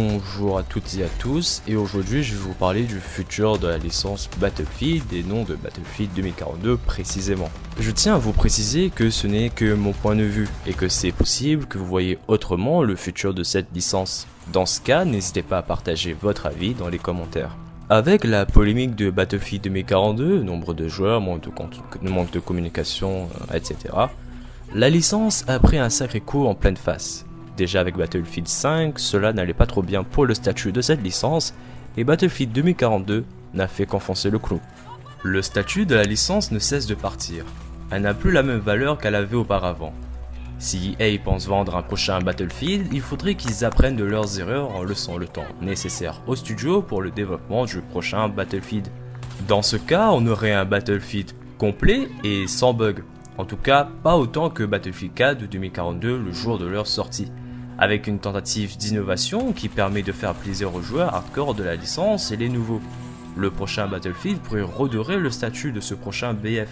Bonjour à toutes et à tous, et aujourd'hui je vais vous parler du futur de la licence Battlefield et non de Battlefield 2042 précisément. Je tiens à vous préciser que ce n'est que mon point de vue, et que c'est possible que vous voyez autrement le futur de cette licence. Dans ce cas, n'hésitez pas à partager votre avis dans les commentaires. Avec la polémique de Battlefield 2042, nombre de joueurs, manque de, manque de communication, euh, etc., la licence a pris un sacré coup en pleine face. Déjà avec Battlefield 5, cela n'allait pas trop bien pour le statut de cette licence, et Battlefield 2042 n'a fait qu'enfoncer le clou. Le statut de la licence ne cesse de partir. Elle n'a plus la même valeur qu'elle avait auparavant. Si EA pense vendre un prochain Battlefield, il faudrait qu'ils apprennent de leurs erreurs en laissant le temps nécessaire au studio pour le développement du prochain Battlefield. Dans ce cas, on aurait un Battlefield complet et sans bug. En tout cas, pas autant que Battlefield 4 de 2042 le jour de leur sortie avec une tentative d'innovation qui permet de faire plaisir aux joueurs hardcore de la licence et les nouveaux. Le prochain Battlefield pourrait redorer le statut de ce prochain BF.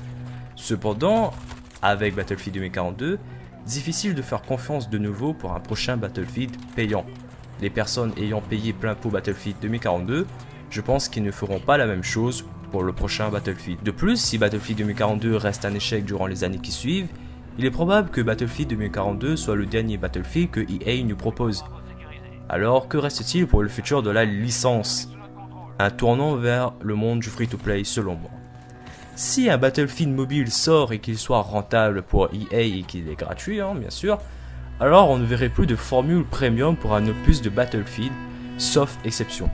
Cependant, avec Battlefield 2042, difficile de faire confiance de nouveau pour un prochain Battlefield payant. Les personnes ayant payé plein pot Battlefield 2042, je pense qu'ils ne feront pas la même chose pour le prochain Battlefield. De plus, si Battlefield 2042 reste un échec durant les années qui suivent, il est probable que Battlefield 2042 soit le dernier Battlefield que EA nous propose. Alors que reste-t-il pour le futur de la licence? Un tournant vers le monde du free-to-play selon moi. Si un Battlefield mobile sort et qu'il soit rentable pour EA et qu'il est gratuit, hein, bien sûr, alors on ne verrait plus de formule premium pour un opus de Battlefield, sauf exception.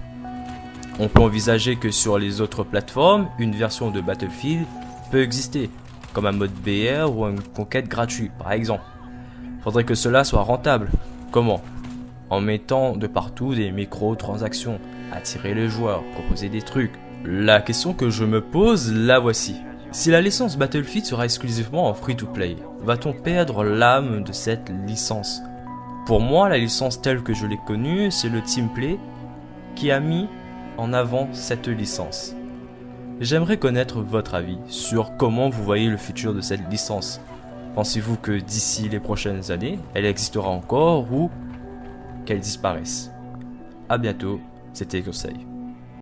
On peut envisager que sur les autres plateformes, une version de Battlefield peut exister, comme un mode BR ou une conquête gratuite par exemple. Faudrait que cela soit rentable. Comment? En mettant de partout des micro-transactions, attirer les joueurs, proposer des trucs. La question que je me pose, la voici. Si la licence Battlefield sera exclusivement en free-to-play, va-t-on perdre l'âme de cette licence? Pour moi, la licence telle que je l'ai connue, c'est le Teamplay qui a mis en avant cette licence. J'aimerais connaître votre avis sur comment vous voyez le futur de cette licence. Pensez-vous que d'ici les prochaines années, elle existera encore ou qu'elle disparaisse? A bientôt, c'était Conseil.